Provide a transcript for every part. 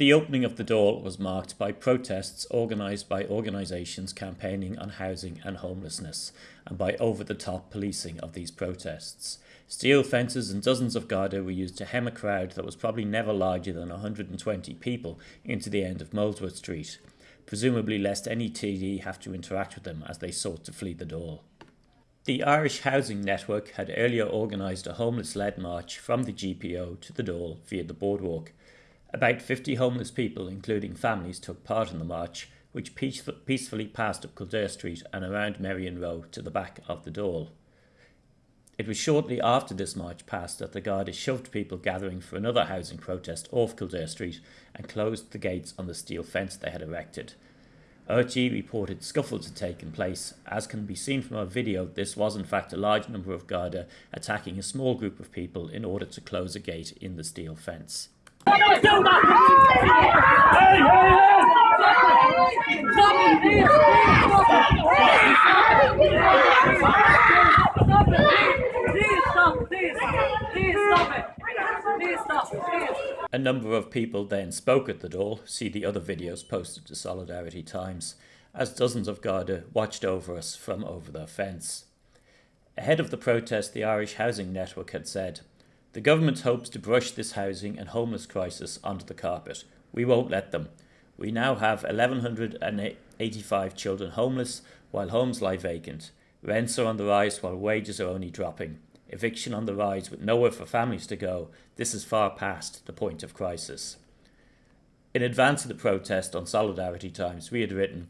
The opening of the Dáil was marked by protests organised by organisations campaigning on housing and homelessness, and by over the top policing of these protests. Steel fences and dozens of Garda were used to hem a crowd that was probably never larger than 120 people into the end of Molesworth Street, presumably lest any TD have to interact with them as they sought to flee the Dáil. The Irish Housing Network had earlier organised a homeless led march from the GPO to the Dáil via the boardwalk. About 50 homeless people, including families, took part in the march, which peacefully passed up Kildare Street and around Merrion Row to the back of the Dáil. It was shortly after this march passed that the Garda shoved people gathering for another housing protest off Kildare Street and closed the gates on the steel fence they had erected. RTÉ reported scuffles had taken place. As can be seen from our video, this was in fact a large number of Garda attacking a small group of people in order to close a gate in the steel fence. A number of people then spoke at the Dáil, see the other videos posted to Solidarity Times, as dozens of Garda watched over us from over their fence. Ahead of the protest, the Irish Housing Network had said, the government hopes to brush this housing and homeless crisis under the carpet. We won't let them. We now have 1,185 children homeless while homes lie vacant. Rents are on the rise while wages are only dropping. Eviction on the rise with nowhere for families to go. This is far past the point of crisis. In advance of the protest on Solidarity Times, we had written,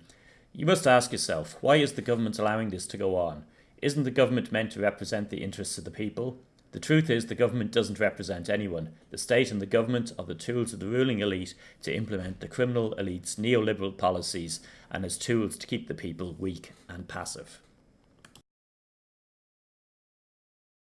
You must ask yourself, why is the government allowing this to go on? Isn't the government meant to represent the interests of the people? The truth is the government doesn't represent anyone. The state and the government are the tools of the ruling elite to implement the criminal elite's neoliberal policies and as tools to keep the people weak and passive.